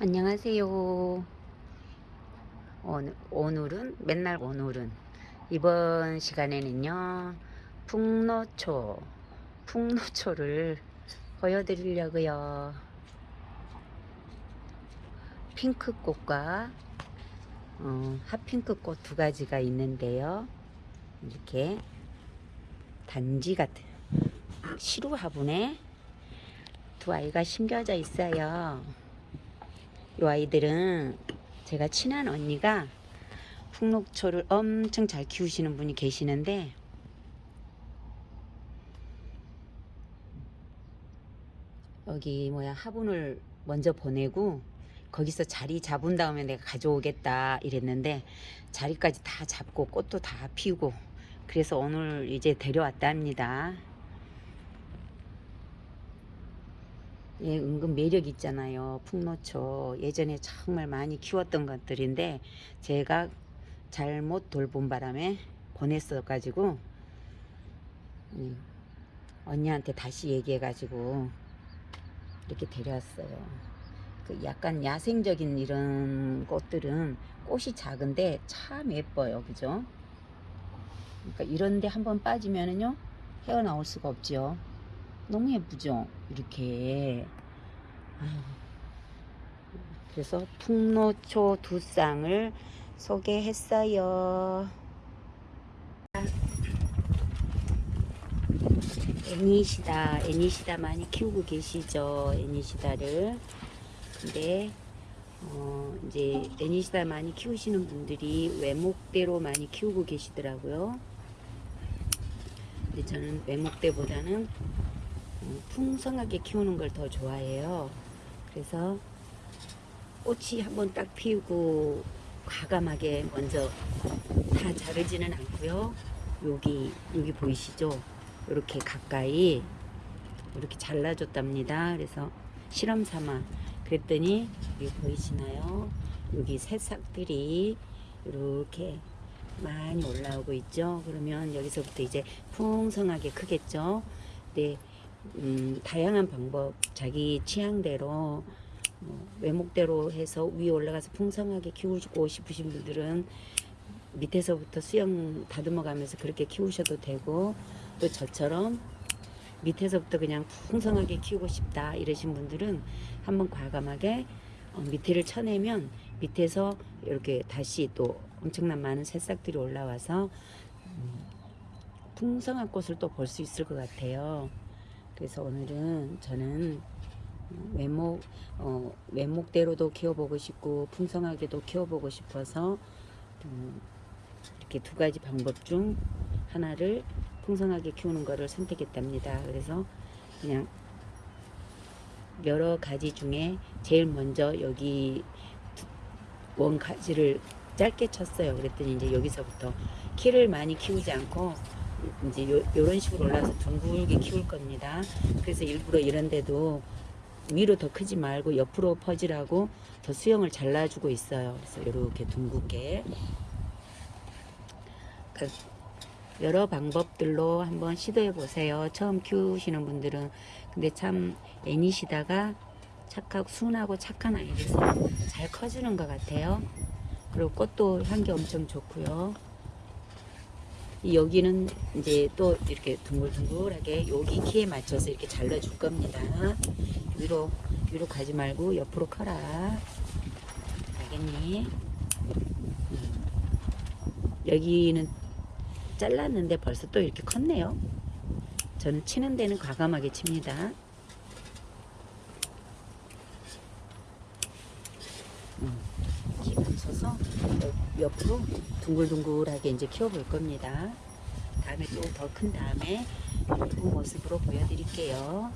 안녕하세요. 오늘, 오늘은 맨날 오늘은 이번 시간에는요 풍노초 풍노초를 보여드리려고요. 핑크꽃과 어, 핫핑크꽃 두 가지가 있는데요. 이렇게 단지 같은 시루 화분에 두 아이가 심겨져 있어요. 이 아이들은 제가 친한 언니가 풍록초를 엄청 잘 키우시는 분이 계시는데 여기 뭐야 화분을 먼저 보내고 거기서 자리 잡은 다음에 내가 가져오겠다 이랬는데 자리까지 다 잡고 꽃도 다 피우고 그래서 오늘 이제 데려왔답니다. 예, 은근 매력 있잖아요. 풍노초. 예전에 정말 많이 키웠던 것들인데 제가 잘못 돌본 바람에 보냈어 가지고 음, 언니한테 다시 얘기해 가지고 이렇게 데려왔어요. 그 약간 야생적인 이런 꽃들은 꽃이 작은데 참 예뻐요. 그죠? 그러니까 이런데 한번 빠지면은요 헤어나올 수가 없죠. 너무 예쁘죠? 이렇게. 그래서 풍노초 두 쌍을 소개했어요. 애니시다, 애니시다 많이 키우고 계시죠? 애니시다를. 근데, 어, 이제 애니시다 많이 키우시는 분들이 외목대로 많이 키우고 계시더라고요. 근데 저는 외목대보다는 풍성하게 키우는 걸 더 좋아해요. 그래서 꽃이 한번 딱 피우고 과감하게 먼저 다 자르지는 않고요. 여기 여기 보이시죠? 이렇게 가까이 이렇게 잘라줬답니다. 그래서 실험 삼아 그랬더니 여기 보이시나요? 여기 새싹들이 이렇게 많이 올라오고 있죠. 그러면 여기서부터 이제 풍성하게 크겠죠. 네. 음, 다양한 방법 자기 취향대로 뭐, 외목대로 해서 위에 올라가서 풍성하게 키우고 싶으신 분들은 밑에서부터 수영 다듬어 가면서 그렇게 키우셔도 되고 또 저처럼 밑에서부터 그냥 풍성하게 키우고 싶다 이러신 분들은 한번 과감하게 어, 밑에를 쳐내면 밑에서 이렇게 다시 또 엄청난 많은 새싹들이 올라와서 음, 풍성한 꽃을 또 볼 수 있을 것 같아요. 그래서 오늘은 저는 외목 어, 외목대로도 키워보고 싶고 풍성하게도 키워보고 싶어서 음, 이렇게 두 가지 방법 중 하나를 풍성하게 키우는 것을 선택했답니다. 그래서 그냥 여러 가지 중에 제일 먼저 여기 원 가지를 짧게 쳤어요. 그랬더니 이제 여기서부터 키를 많이 키우지 않고 이제 요, 요런 식으로 올라서 둥글게 키울 겁니다. 그래서 일부러 이런 데도 위로 더 크지 말고 옆으로 퍼지라고 더 수영을 잘라주고 있어요. 그래서 이렇게 둥글게 그 여러 방법들로 한번 시도해 보세요. 처음 키우시는 분들은 근데 참 애니시다가 착하고 순하고 착한 아이라서 잘 커지는 것 같아요. 그리고 꽃도 향기 엄청 좋고요. 여기는 이제 또 이렇게 둥글둥글하게 여기 키에 맞춰서 이렇게 잘라줄 겁니다. 위로 위로 가지 말고 옆으로 커라. 알겠니? 음. 여기는 잘랐는데 벌써 또 이렇게 컸네요. 저는 치는 데는 과감하게 칩니다. 음. 키 맞춰서 옆으로 둥글둥글하게 이제 키워볼 겁니다. 다음에 또 더 큰 다음에 그 모습으로 보여드릴게요.